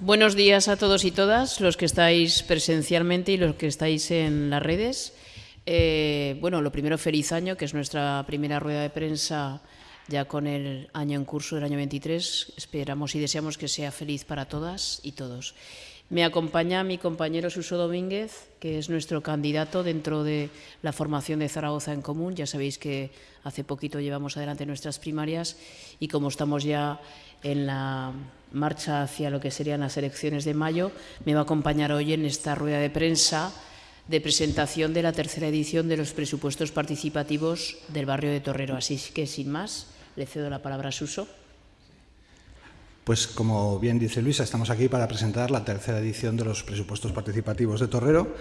Buenos días a todos y todas, los que estáis presencialmente y los que estáis en las redes. Eh, bueno, lo primero, feliz año, que es nuestra primera rueda de prensa ya con el año en curso del año 23. Esperamos y deseamos que sea feliz para todas y todos. Me acompaña mi compañero Suso Domínguez, que es nuestro candidato dentro de la formación de Zaragoza en Común. Ya sabéis que hace poquito llevamos adelante nuestras primarias y como estamos ya en la marcha hacia lo que serían las elecciones de mayo, me va a acompañar hoy en esta rueda de prensa de presentación de la tercera edición de los presupuestos participativos del barrio de Torrero. Así que, sin más, le cedo la palabra a Suso. Pues como bien dice Luisa, estamos aquí para presentar la tercera edición de los presupuestos participativos de Torrero.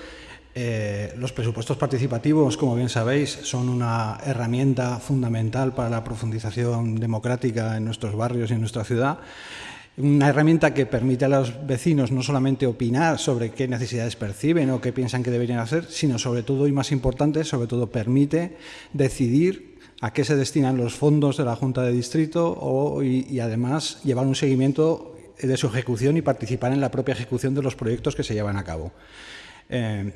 Eh, los presupuestos participativos, como bien sabéis, son una herramienta fundamental para la profundización democrática en nuestros barrios y en nuestra ciudad. Una herramienta que permite a los vecinos no solamente opinar sobre qué necesidades perciben o qué piensan que deberían hacer, sino sobre todo, y más importante, sobre todo permite decidir a qué se destinan los fondos de la Junta de Distrito y, además llevar un seguimiento de su ejecución y participar en la propia ejecución de los proyectos que se llevan a cabo. Eh,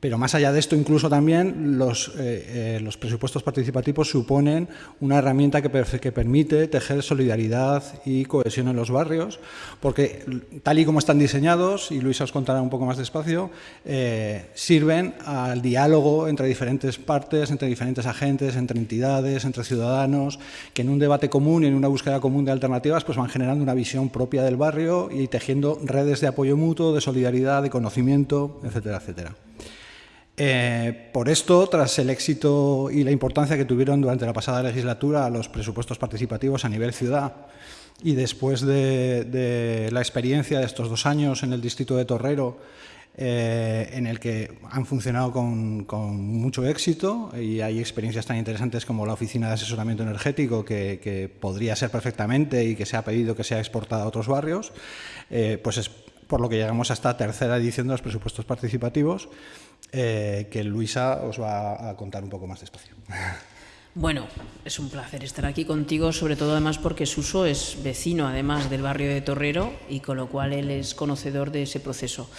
pero más allá de esto, incluso también los, eh, eh, presupuestos participativos suponen una herramienta que, que, permite tejer solidaridad y cohesión en los barrios, porque tal y como están diseñados, y Luisa os contará un poco más despacio, eh, sirven al diálogo entre diferentes partes, entre diferentes agentes, entre entidades, entre ciudadanos, que en un debate común y en una búsqueda común de alternativas pues van generando una visión propia del barrio y tejiendo redes de apoyo mutuo, de solidaridad, de conocimiento, etcétera, etcétera. Eh, por esto, tras el éxito y la importancia que tuvieron durante la pasada legislatura los presupuestos participativos a nivel ciudad y después de, la experiencia de estos dos años en el distrito de Torrero, eh, en el que han funcionado con, mucho éxito y hay experiencias tan interesantes como la Oficina de Asesoramiento Energético que, podría ser perfectamente y que se ha pedido que sea exportada a otros barrios, eh, pues es por lo que llegamos a esta tercera edición de los presupuestos participativos eh, que Luisa os va a contar un poco más despacio. Bueno, es un placer estar aquí contigo, sobre todo además porque Suso es vecino además del barrio de Torrero y con lo cual él es conocedor de ese proceso.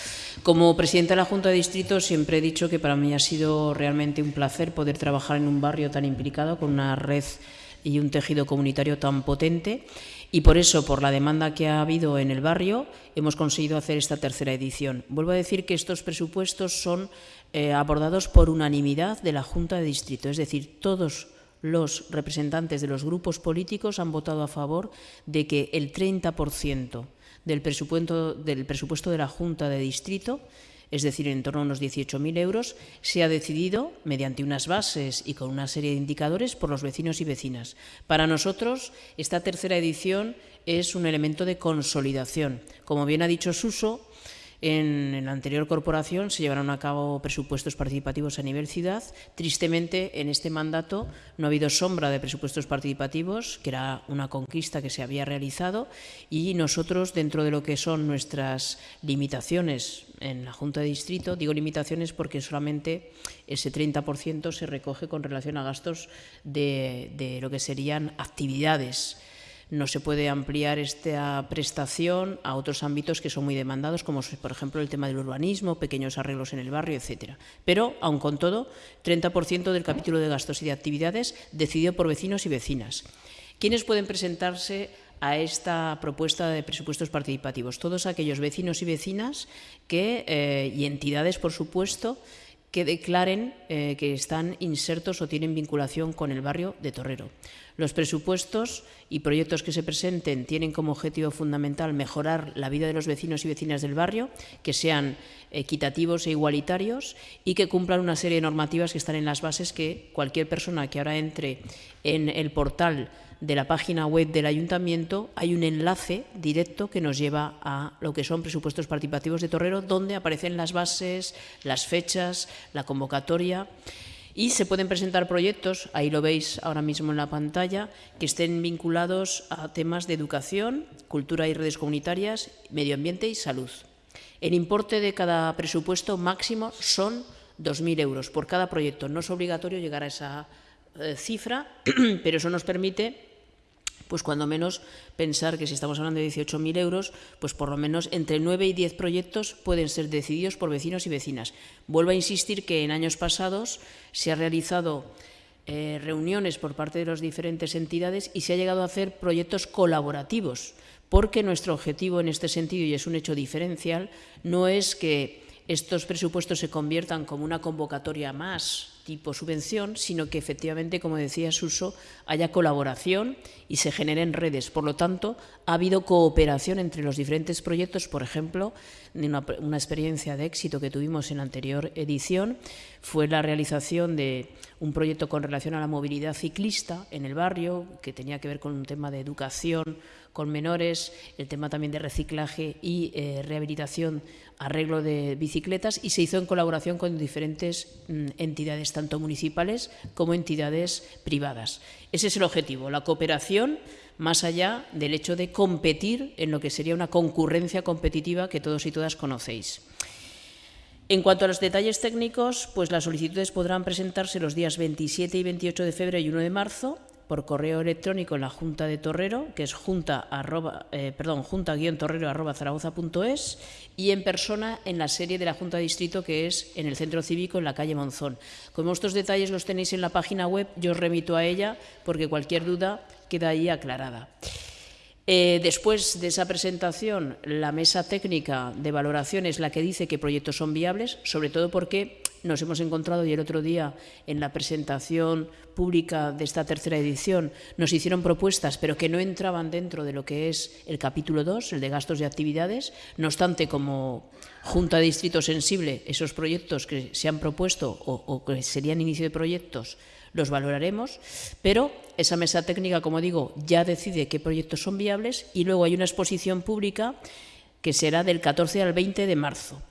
Como presidenta de la Junta de Distrito siempre he dicho que para mí ha sido realmente un placer poder trabajar en un barrio tan implicado con una red y un tejido comunitario tan potente y por eso, por la demanda que ha habido en el barrio, hemos conseguido hacer esta tercera edición. Vuelvo a decir que estos presupuestos son eh, abordados por unanimidad de la Junta de Distrito, es decir, todos los representantes de los grupos políticos han votado a favor de que el 30% del presupuesto, del presupuesto de la Junta de Distrito es decir, en torno a unos 18.000 euros, se ha decidido, mediante unas bases y con una serie de indicadores, por los vecinos y vecinas. Para nosotros, esta tercera edición es un elemento de consolidación. Como bien ha dicho Suso, en, la anterior corporación se llevaron a cabo presupuestos participativos a nivel ciudad. Tristemente, en este mandato no ha habido sombra de presupuestos participativos, que era una conquista que se había realizado, y nosotros, dentro de lo que son nuestras limitaciones en la Junta de Distrito, digo limitaciones porque solamente ese 30% se recoge con relación a gastos de, de lo que serían actividades no se puede ampliar esta prestación a otros ámbitos que son muy demandados, como por ejemplo el tema del urbanismo, pequeños arreglos en el barrio, etcétera. Pero, aun con todo, 30% del capítulo de gastos y de actividades decidido por vecinos y vecinas. ¿Quiénes pueden presentarse a esta propuesta de presupuestos participativos? Todos aquellos vecinos y vecinas que, eh, y entidades, por supuesto, que declaren eh, que están insertos o tienen vinculación con el barrio de Torrero. Los presupuestos y proyectos que se presenten tienen como objetivo fundamental mejorar la vida de los vecinos y vecinas del barrio, que sean equitativos e igualitarios y que cumplan una serie de normativas que están en las bases que cualquier persona que ahora entre en el portal de la página web del ayuntamiento hay un enlace directo que nos lleva a lo que son presupuestos participativos de Torrero, donde aparecen las bases, las fechas, la convocatoria y se pueden presentar proyectos, ahí lo veis ahora mismo en la pantalla, que estén vinculados a temas de educación, cultura y redes comunitarias, medio ambiente y salud. El importe de cada presupuesto máximo son 2.000 euros por cada proyecto. No es obligatorio llegar a esa eh, cifra, pero eso nos permite pues cuando menos pensar que si estamos hablando de 18.000 euros, pues por lo menos entre 9 y 10 proyectos pueden ser decididos por vecinos y vecinas. Vuelvo a insistir que en años pasados se ha realizado eh, reuniones por parte de las diferentes entidades y se ha llegado a hacer proyectos colaborativos, porque nuestro objetivo en este sentido, y es un hecho diferencial, no es que estos presupuestos se conviertan como una convocatoria más tipo subvención, sino que efectivamente, como decía Suso, haya colaboración y se generen redes. Por lo tanto, ha habido cooperación entre los diferentes proyectos. Por ejemplo, una, una experiencia de éxito que tuvimos en la anterior edición fue la realización de un proyecto con relación a la movilidad ciclista en el barrio, que tenía que ver con un tema de educación con menores, el tema también de reciclaje y eh, rehabilitación, arreglo de bicicletas, y se hizo en colaboración con diferentes mm, entidades, tanto municipales como entidades privadas. Ese es el objetivo, la cooperación más allá del hecho de competir en lo que sería una concurrencia competitiva que todos y todas conocéis. En cuanto a los detalles técnicos, pues las solicitudes podrán presentarse los días 27 y 28 de febrero y 1 de marzo por correo electrónico en la Junta de Torrero, que es junta, eh, junta-torrero arroba y en persona en la serie de la Junta de Distrito, que es en el Centro Cívico, en la calle Monzón. Como estos detalles los tenéis en la página web, yo os remito a ella, porque cualquier duda queda ahí aclarada. Eh, después de esa presentación, la mesa técnica de valoración es la que dice qué proyectos son viables, sobre todo porque nos hemos encontrado y el otro día en la presentación pública de esta tercera edición nos hicieron propuestas, pero que no entraban dentro de lo que es el capítulo 2, el de gastos y actividades. No obstante, como Junta de Distrito Sensible, esos proyectos que se han propuesto o, o que serían inicio de proyectos, los valoraremos, pero esa mesa técnica, como digo, ya decide qué proyectos son viables y luego hay una exposición pública que será del 14 al 20 de marzo.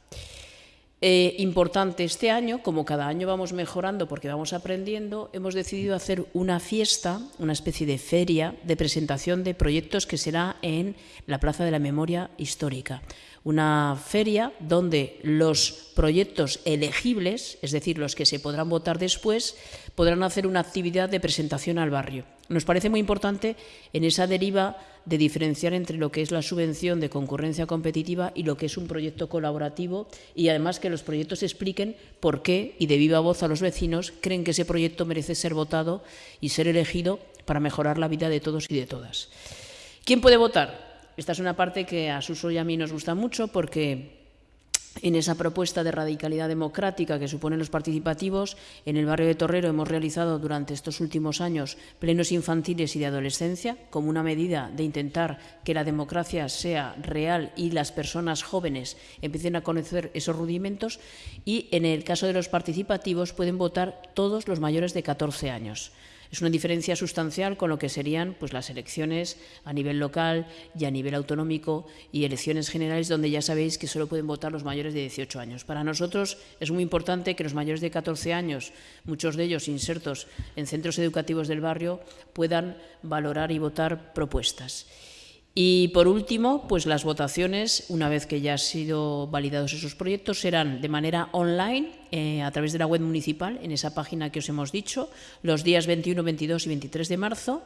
Eh, importante este año, como cada año vamos mejorando porque vamos aprendiendo, hemos decidido hacer una fiesta, una especie de feria de presentación de proyectos que será en la Plaza de la Memoria Histórica. Una feria donde los proyectos elegibles, es decir, los que se podrán votar después, podrán hacer una actividad de presentación al barrio. Nos parece muy importante en esa deriva de diferenciar entre lo que es la subvención de concurrencia competitiva y lo que es un proyecto colaborativo y además que los proyectos expliquen por qué y de viva voz a los vecinos creen que ese proyecto merece ser votado y ser elegido para mejorar la vida de todos y de todas. ¿Quién puede votar? Esta es una parte que a Suso y a mí nos gusta mucho porque en esa propuesta de radicalidad democrática que suponen los participativos, en el barrio de Torrero hemos realizado durante estos últimos años plenos infantiles y de adolescencia como una medida de intentar que la democracia sea real y las personas jóvenes empiecen a conocer esos rudimentos y en el caso de los participativos pueden votar todos los mayores de 14 años. Es una diferencia sustancial con lo que serían pues, las elecciones a nivel local y a nivel autonómico y elecciones generales donde ya sabéis que solo pueden votar los mayores de 18 años. Para nosotros es muy importante que los mayores de 14 años, muchos de ellos insertos en centros educativos del barrio, puedan valorar y votar propuestas. Y por último, pues las votaciones, una vez que ya han sido validados esos proyectos, serán de manera online eh, a través de la web municipal, en esa página que os hemos dicho, los días 21, 22 y 23 de marzo.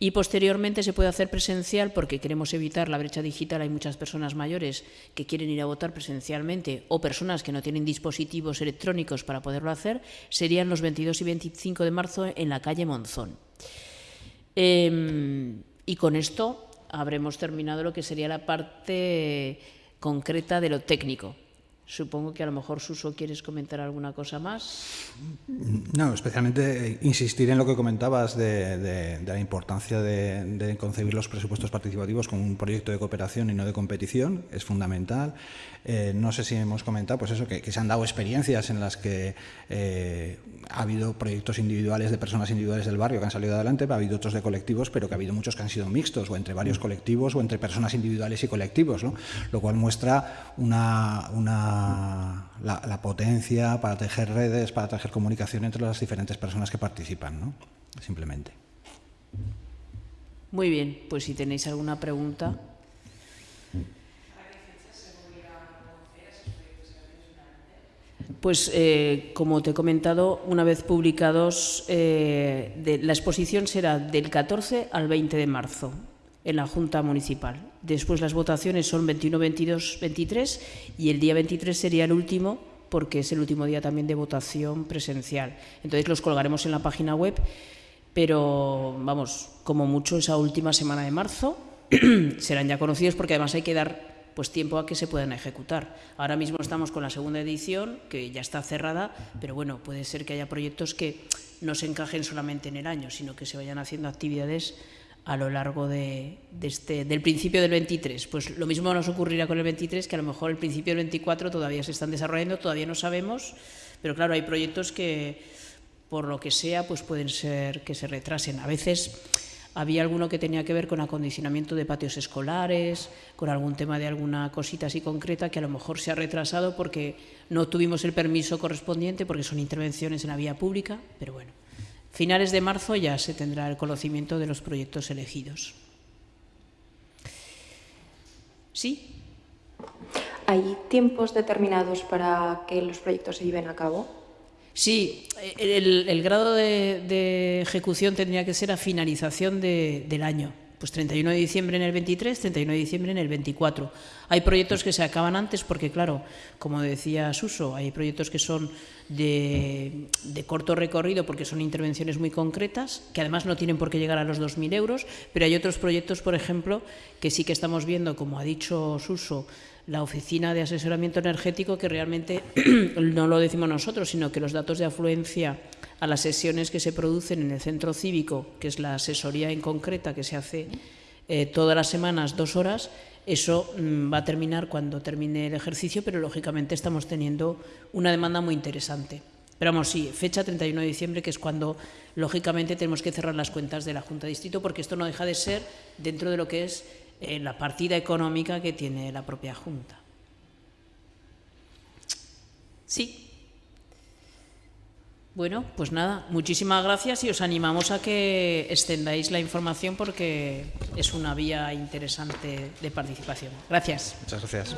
Y posteriormente se puede hacer presencial porque queremos evitar la brecha digital. Hay muchas personas mayores que quieren ir a votar presencialmente o personas que no tienen dispositivos electrónicos para poderlo hacer. Serían los 22 y 25 de marzo en la calle Monzón. Em, y con esto habremos terminado lo que sería la parte concreta de lo técnico. Supongo que a lo mejor, Suso, quieres comentar alguna cosa más. No, especialmente insistir en lo que comentabas de, la importancia de, concebir los presupuestos participativos como un proyecto de cooperación y no de competición. Es fundamental. Eh, no sé si hemos comentado pues eso, que, se han dado experiencias en las que eh, ha habido proyectos individuales de personas individuales del barrio que han salido adelante, ha habido otros de colectivos, pero que ha habido muchos que han sido mixtos, o entre varios colectivos, o entre personas individuales y colectivos, ¿no? lo cual muestra una, la, potencia para tejer redes, para tejer comunicación entre las diferentes personas que participan, ¿no? simplemente. Muy bien, pues si tenéis alguna pregunta. Pues, eh, como te he comentado, una vez publicados, eh, la exposición será del 14 al 20 de marzo en la Junta Municipal. Después las votaciones son 21, 22, 23 y el día 23 sería el último porque es el último día también de votación presencial. Entonces los colgaremos en la página web, pero vamos, como mucho esa última semana de marzo serán ya conocidos porque además hay que dar pues tiempo a que se puedan ejecutar. Ahora mismo estamos con la segunda edición, que ya está cerrada, pero bueno, puede ser que haya proyectos que no se encajen solamente en el año, sino que se vayan haciendo actividades a lo largo de, este, del principio del 23. Pues lo mismo nos ocurrirá con el 23, que a lo mejor el principio del 24 todavía se están desarrollando, todavía no sabemos, pero claro, hay proyectos que por lo que sea, pues pueden ser que se retrasen. A veces había alguno que tenía que ver con acondicionamiento de patios escolares, con algún tema de alguna cosita así concreta que a lo mejor se ha retrasado porque no tuvimos el permiso correspondiente, porque son intervenciones en la vía pública, pero bueno. Finales de marzo ya se tendrá el conocimiento de los proyectos elegidos. ¿Sí? ¿Hay tiempos determinados para que los proyectos se lleven a cabo? Sí, el, grado de, ejecución tendría que ser a finalización del año. Pues 31 de diciembre en el 23, 31 de diciembre en el 24. Hay proyectos que se acaban antes porque, claro, como decía Suso, hay proyectos que son de, corto recorrido porque son intervenciones muy concretas, que además no tienen por qué llegar a los 2.000 euros, pero hay otros proyectos, por ejemplo, que sí que estamos viendo, como ha dicho Suso, la Oficina de Asesoramiento Energético, que realmente no lo decimos nosotros, sino que los datos de afluencia a las sesiones que se producen en el centro cívico, que es la asesoría en concreta que se hace eh, todas las semanas, dos horas, eso mm, va a terminar cuando termine el ejercicio, pero lógicamente estamos teniendo una demanda muy interesante. Pero vamos, sí, fecha 31 de diciembre, que es cuando lógicamente tenemos que cerrar las cuentas de la Junta de Distrito, porque esto no deja de ser dentro de lo que es eh, la partida económica que tiene la propia Junta. Sí. Bueno, pues nada, muchísimas gracias y os animamos a que extendáis la información porque es una vía interesante de participación. Gracias. Muchas gracias.